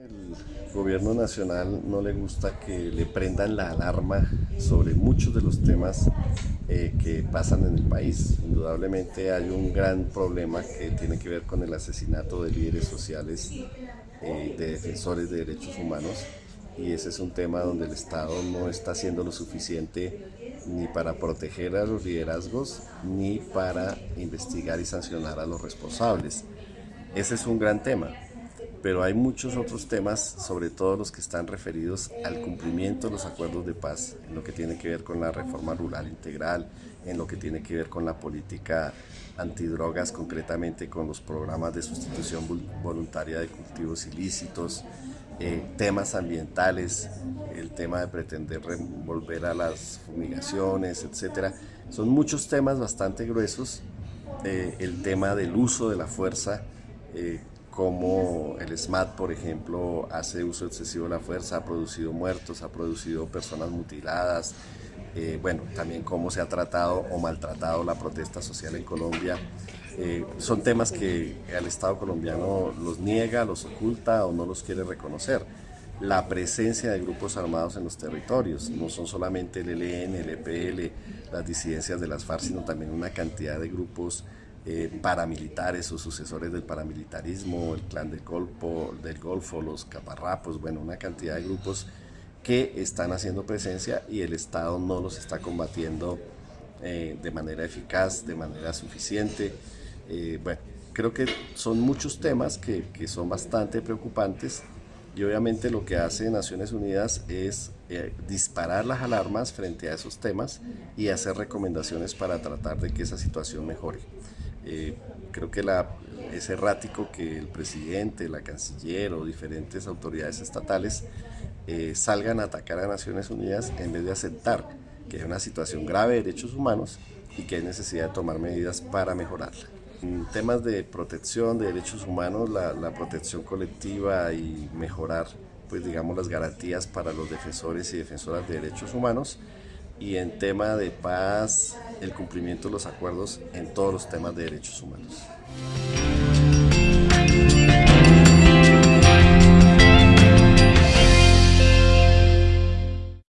El gobierno nacional no le gusta que le prendan la alarma sobre muchos de los temas eh, que pasan en el país. Indudablemente hay un gran problema que tiene que ver con el asesinato de líderes sociales, eh, de defensores de derechos humanos y ese es un tema donde el Estado no está haciendo lo suficiente ni para proteger a los liderazgos ni para investigar y sancionar a los responsables. Ese es un gran tema pero hay muchos otros temas, sobre todo los que están referidos al cumplimiento de los acuerdos de paz, en lo que tiene que ver con la reforma rural integral, en lo que tiene que ver con la política antidrogas, concretamente con los programas de sustitución voluntaria de cultivos ilícitos, eh, temas ambientales, el tema de pretender volver a las fumigaciones, etcétera. Son muchos temas bastante gruesos. Eh, el tema del uso de la fuerza, eh, como el SMAT, por ejemplo, hace uso excesivo de la fuerza, ha producido muertos, ha producido personas mutiladas, eh, bueno, también cómo se ha tratado o maltratado la protesta social en Colombia. Eh, son temas que el Estado colombiano los niega, los oculta o no los quiere reconocer. La presencia de grupos armados en los territorios, no son solamente el ELN, el EPL, las disidencias de las FARC, sino también una cantidad de grupos eh, paramilitares o sucesores del paramilitarismo, el clan del Golfo, del Golfo, los caparrapos, bueno, una cantidad de grupos que están haciendo presencia y el Estado no los está combatiendo eh, de manera eficaz, de manera suficiente. Eh, bueno, creo que son muchos temas que, que, son bastante preocupantes y obviamente lo que hace Naciones Unidas es disparar las alarmas frente a esos temas y hacer recomendaciones para tratar de que esa situación mejore. Eh, creo que la, es errático que el presidente, la canciller o diferentes autoridades estatales eh, salgan a atacar a Naciones Unidas en vez de aceptar que hay una situación grave de derechos humanos y que hay necesidad de tomar medidas para mejorarla. En temas de protección de derechos humanos, la, la protección colectiva y mejorar pues digamos las garantías para los defensores y defensoras de derechos humanos y en tema de paz, el cumplimiento de los acuerdos en todos los temas de derechos humanos.